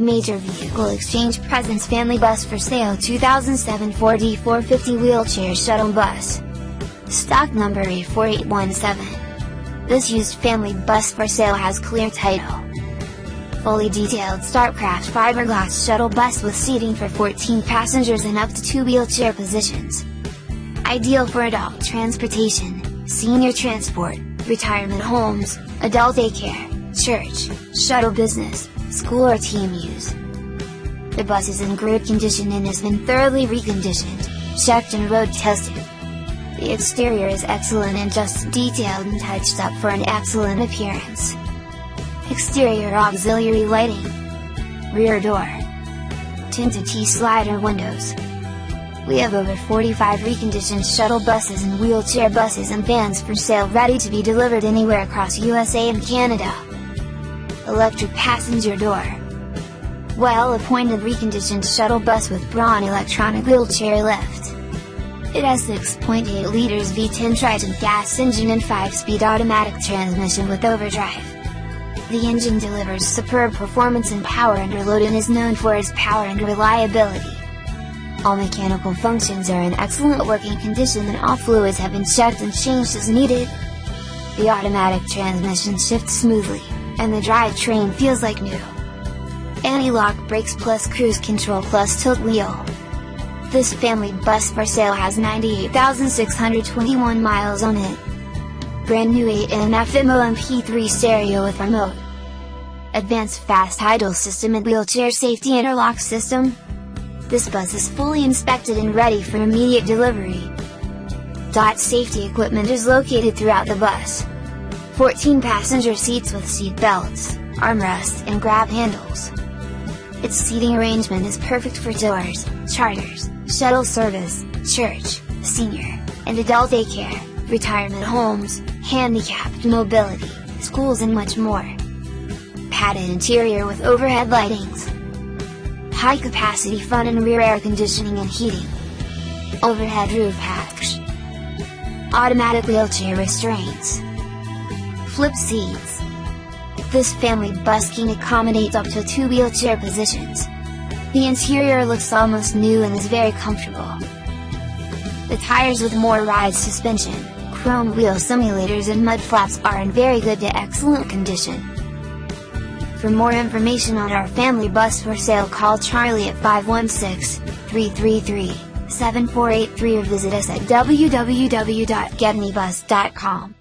Major Vehicle Exchange Presents Family Bus for Sale 2007 Ford E-450 Wheelchair Shuttle Bus. Stock number A4817. This used family bus for sale has clear title. Fully detailed Starcraft fiberglass shuttle bus with seating for 14 passengers and up to 2 wheelchair positions. Ideal for adult transportation, senior transport, retirement homes, adult daycare, church, shuttle business, school or team use. The bus is in great condition and has been thoroughly reconditioned, checked and road tested. The exterior is excellent and just detailed and touched up for an excellent appearance. Exterior auxiliary lighting. Rear door. Tinted T-slider windows. We have over 45 reconditioned shuttle buses and wheelchair buses and vans for sale ready to be delivered anywhere across USA and Canada electric passenger door. Well-appointed reconditioned shuttle bus with Braun electronic wheelchair lift. It has 6.8 liters V10 Triton gas engine and 5-speed automatic transmission with overdrive. The engine delivers superb performance and power under load and is known for its power and reliability. All mechanical functions are in excellent working condition and all fluids have been checked and changed as needed. The automatic transmission shifts smoothly and the drivetrain feels like new. Anti-lock brakes plus cruise control plus tilt wheel. This family bus for sale has 98,621 miles on it. Brand new AM/FM MP3 stereo with remote. Advanced fast idle system and wheelchair safety interlock system. This bus is fully inspected and ready for immediate delivery. Dot safety equipment is located throughout the bus. 14 passenger seats with seat belts, armrests and grab handles. Its seating arrangement is perfect for doors, charters, shuttle service, church, senior, and adult daycare, retirement homes, handicapped mobility, schools and much more. Padded interior with overhead lightings. High capacity front and rear air conditioning and heating. Overhead roof hatch. Automatic wheelchair restraints flip seats. This family bus can accommodate up to two wheelchair positions. The interior looks almost new and is very comfortable. The tires with more ride suspension, chrome wheel simulators and mud flaps are in very good to excellent condition. For more information on our family bus for sale call Charlie at 516-333-7483 or visit us at www.getmebus.com.